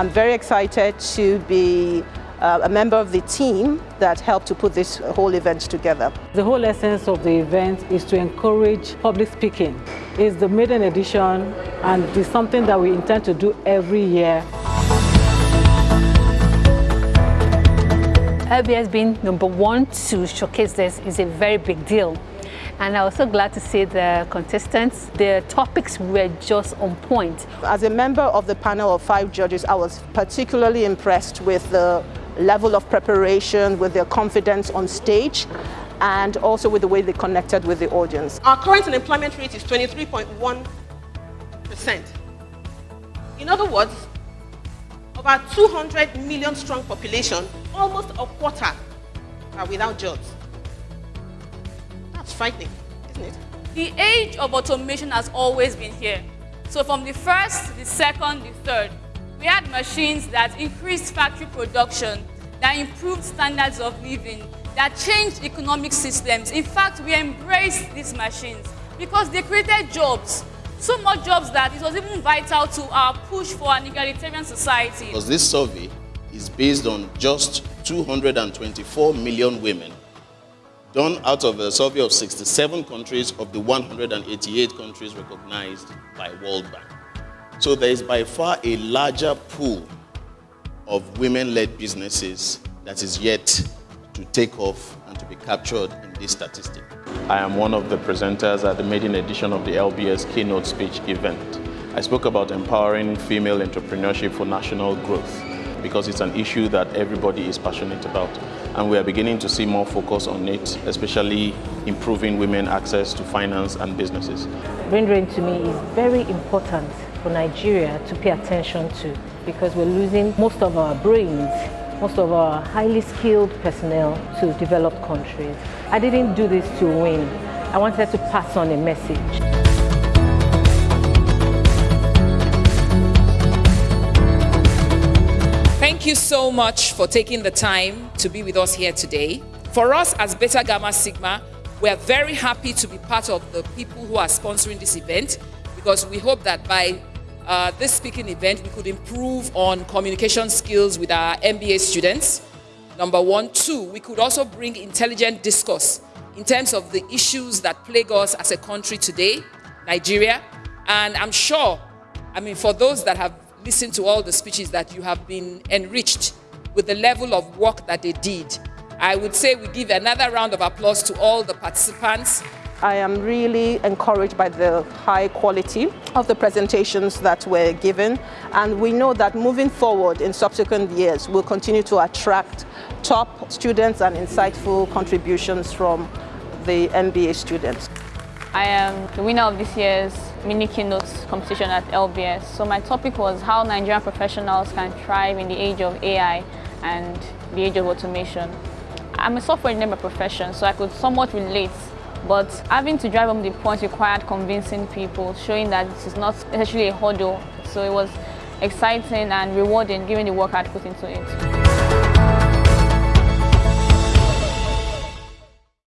I'm very excited to be uh, a member of the team that helped to put this whole event together. The whole essence of the event is to encourage public speaking. It's the maiden edition and it's something that we intend to do every year. LBS being number one to showcase this is a very big deal. And I was so glad to see the contestants. Their topics were just on point. As a member of the panel of five judges, I was particularly impressed with the level of preparation, with their confidence on stage, and also with the way they connected with the audience. Our current unemployment rate is 23.1%. In other words, of our 200 million strong population, almost a quarter are without jobs. That's frightening, isn't it? The age of automation has always been here. So from the first, the second, the third, we had machines that increased factory production, that improved standards of living, that changed economic systems. In fact, we embraced these machines because they created jobs so much jobs that it was even vital to our push for an egalitarian society. Because this survey is based on just 224 million women done out of a survey of 67 countries of the 188 countries recognized by World Bank. So there is by far a larger pool of women-led businesses that is yet to take off and to be captured in this statistic. I am one of the presenters at the maiden edition of the LBS keynote speech event. I spoke about empowering female entrepreneurship for national growth because it's an issue that everybody is passionate about and we are beginning to see more focus on it, especially improving women access to finance and businesses. Brain drain to me is very important for Nigeria to pay attention to because we're losing most of our brains most of our highly skilled personnel to developed countries. I didn't do this to win. I wanted to pass on a message. Thank you so much for taking the time to be with us here today. For us as Beta Gamma Sigma, we are very happy to be part of the people who are sponsoring this event because we hope that by uh, this speaking event, we could improve on communication skills with our MBA students. Number one. Two, we could also bring intelligent discourse in terms of the issues that plague us as a country today, Nigeria. And I'm sure, I mean, for those that have listened to all the speeches that you have been enriched with the level of work that they did. I would say we give another round of applause to all the participants I am really encouraged by the high quality of the presentations that were given and we know that moving forward in subsequent years we'll continue to attract top students and insightful contributions from the MBA students. I am the winner of this year's mini keynotes competition at LBS. So my topic was how Nigerian professionals can thrive in the age of AI and the age of automation. I'm a software engineer by profession, so I could somewhat relate but having to drive home the point required convincing people, showing that this is not essentially a hurdle. So it was exciting and rewarding given the work I'd put into it.